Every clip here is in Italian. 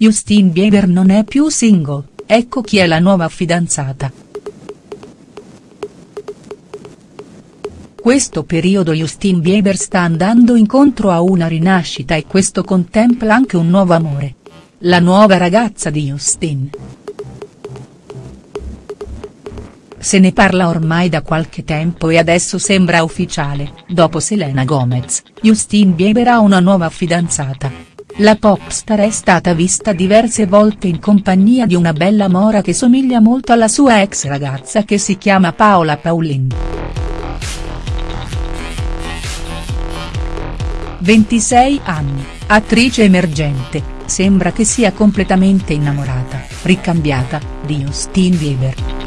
Justin Bieber non è più single, ecco chi è la nuova fidanzata. Questo periodo Justin Bieber sta andando incontro a una rinascita e questo contempla anche un nuovo amore. La nuova ragazza di Justin. Se ne parla ormai da qualche tempo e adesso sembra ufficiale, dopo Selena Gomez, Justin Bieber ha una nuova fidanzata. La popstar è stata vista diverse volte in compagnia di una bella mora che somiglia molto alla sua ex ragazza che si chiama Paola Paulin. 26 anni, attrice emergente, sembra che sia completamente innamorata, ricambiata, di Justin Bieber.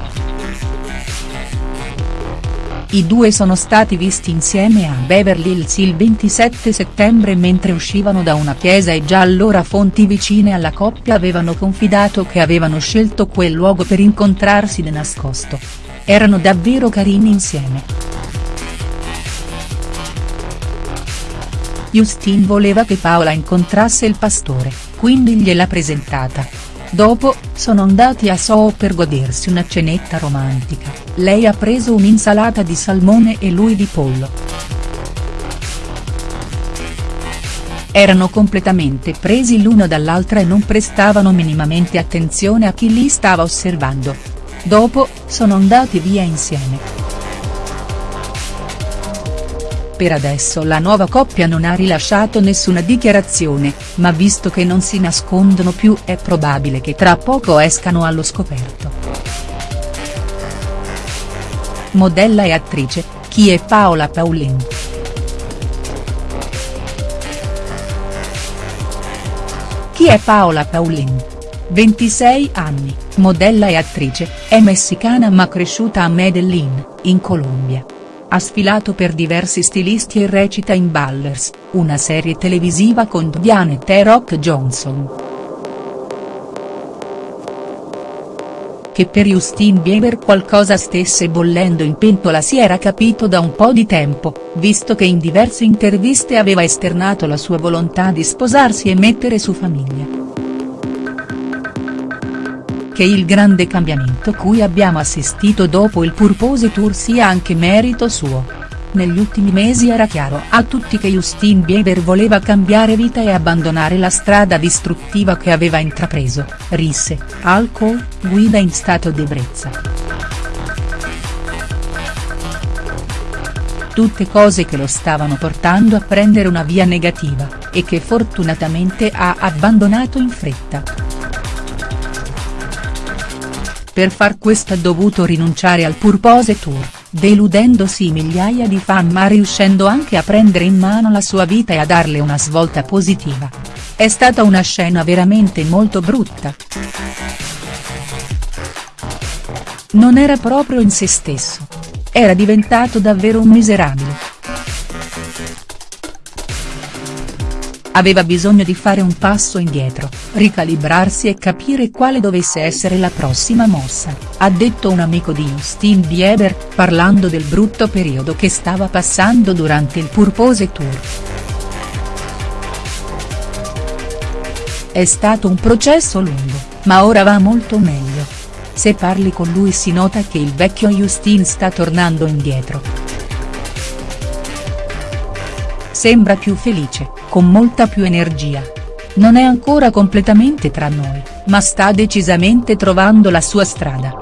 I due sono stati visti insieme a Beverly Hills il 27 settembre mentre uscivano da una chiesa e già allora fonti vicine alla coppia avevano confidato che avevano scelto quel luogo per incontrarsi di nascosto. Erano davvero carini insieme. Justin voleva che Paola incontrasse il pastore, quindi gliel'ha presentata, Dopo, sono andati a Soho per godersi una cenetta romantica, lei ha preso un'insalata di salmone e lui di pollo. Erano completamente presi l'uno dall'altra e non prestavano minimamente attenzione a chi li stava osservando. Dopo, sono andati via insieme. Per adesso la nuova coppia non ha rilasciato nessuna dichiarazione, ma visto che non si nascondono più è probabile che tra poco escano allo scoperto. Modella e attrice, chi è Paola Paulin?. Chi è Paola Paulin? 26 anni, modella e attrice, è messicana ma cresciuta a Medellin, in Colombia. Ha sfilato per diversi stilisti e recita in Ballers, una serie televisiva con Diane e Rock Johnson. Che per Justin Bieber qualcosa stesse bollendo in pentola si era capito da un po' di tempo, visto che in diverse interviste aveva esternato la sua volontà di sposarsi e mettere su famiglia che il grande cambiamento cui abbiamo assistito dopo il Purpose Tour sia anche merito suo. Negli ultimi mesi era chiaro a tutti che Justin Bieber voleva cambiare vita e abbandonare la strada distruttiva che aveva intrapreso, risse, alcol, guida in stato d'ebbrezza. Tutte cose che lo stavano portando a prendere una via negativa, e che fortunatamente ha abbandonato in fretta. Per far questo ha dovuto rinunciare al Purpose Tour, deludendosi migliaia di fan ma riuscendo anche a prendere in mano la sua vita e a darle una svolta positiva. È stata una scena veramente molto brutta. Non era proprio in se stesso. Era diventato davvero un miserabile. Aveva bisogno di fare un passo indietro, ricalibrarsi e capire quale dovesse essere la prossima mossa, ha detto un amico di Justin Bieber, parlando del brutto periodo che stava passando durante il Purpose Tour. È stato un processo lungo, ma ora va molto meglio. Se parli con lui si nota che il vecchio Justin sta tornando indietro. Sembra più felice, con molta più energia. Non è ancora completamente tra noi, ma sta decisamente trovando la sua strada.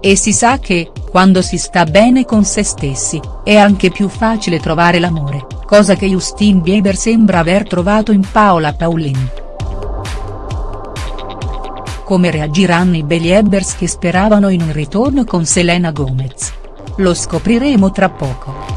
E si sa che, quando si sta bene con se stessi, è anche più facile trovare l'amore, cosa che Justin Bieber sembra aver trovato in Paola Paulin. Come reagiranno i Beliebers che speravano in un ritorno con Selena Gomez? Lo scopriremo tra poco.